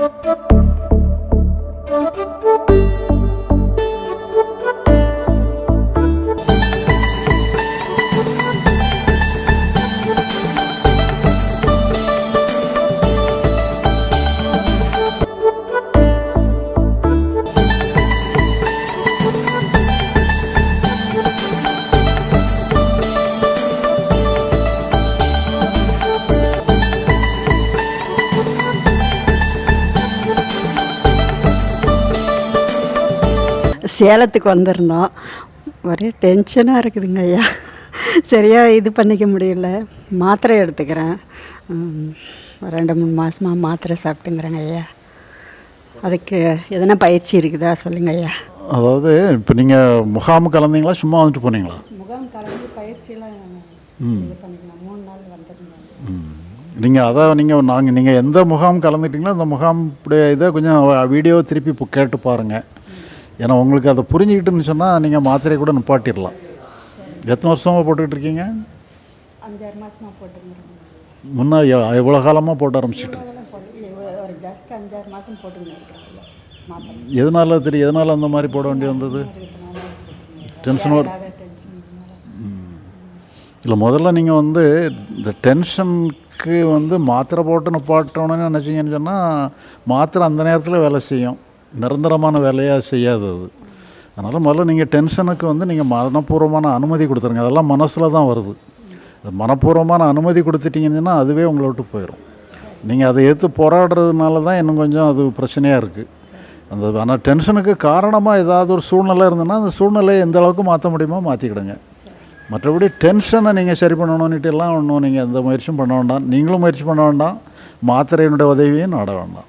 Thank you. சேலத்துக்கு வந்திருந்தோம். ஒரே டென்ஷனாக இருக்குதுங்க ஐயா. சரியாக இது பண்ணிக்க முடியல. மாத்திரை எடுத்துக்கிறேன். ரெண்டு மூணு மாதமாக மாத்திரை சாப்பிட்டுங்கிறேங்க ஐயா. அதுக்கு எதனா பயிற்சி இருக்குதா சொல்லுங்க ஐயா. அதாவது இப்போ நீங்கள் முகாம் கலந்தீங்களா சும்மா வந்துட்டு போனீங்களா? முகாம் கலந்து இது பண்ணிக்கலாம். மூணு நாள் வந்துருந்தேன் நீங்கள் அதான் நீங்கள் நாங்கள் நீங்கள் எந்த முகாம் கலந்துட்டீங்களோ அந்த முகாம் இப்படி இதை கொஞ்சம் வீடியோ திருப்பி கேட்டு பாருங்கள் ஏன்னா உங்களுக்கு அதை புரிஞ்சுக்கிட்டுன்னு சொன்னால் நீங்கள் மாத்திரையை கூட நிப்பாட்டிடலாம். எத்தனை வருஷமாக போட்டுக்கிட்டு இருக்கீங்க? முன்னாடி எவ்வளோ காலமாக போட ஆரம்பிச்சிட்டு எதனால தெரியும் எதனால் அந்த மாதிரி போட வேண்டி வந்தது? டென்ஷன் இல்லை முதல்ல நீங்கள் வந்து இந்த டென்ஷனுக்கு வந்து மாத்திரை போட்டு நிப்பாட்டணும்னு நினச்சிங்கன்னு சொன்னால் மாத்திரை அந்த நேரத்தில் வேலை செய்யும். நிரந்தரமான வேலையாக செய்யாது அது அதனால் முதல்ல நீங்கள் டென்ஷனுக்கு வந்து நீங்கள் மனப்பூர்வமான அனுமதி கொடுத்துருங்க. அதெல்லாம் மனசில் தான் வருது. அது மனப்பூர்வமான அனுமதி கொடுத்துட்டிங்கன்னா அதுவே உங்களை விட்டு போயிடும் நீங்கள் அதை எடுத்து போராடுறதுனால தான் இன்னும் கொஞ்சம் அது பிரச்சனையாக இருக்குது அந்த ஆனால் டென்ஷனுக்கு காரணமாக ஏதாவது ஒரு சூழ்நிலை இருந்ததுன்னா அந்த சூழ்நிலையை எந்த அளவுக்கு மாற்ற முடியுமோ மாற்றிக்கிடுங்க மற்றபடி டென்ஷனை நீங்கள் சரி பண்ணணும்னுட்டு எல்லாம் ஒன்றும் நீங்கள் எந்த முயற்சியும் பண்ண வேண்டாம். நீங்களும் முயற்சி பண்ண வேண்டாம். மாத்திரையினுடைய உதவியும் நாட வேண்டாம்.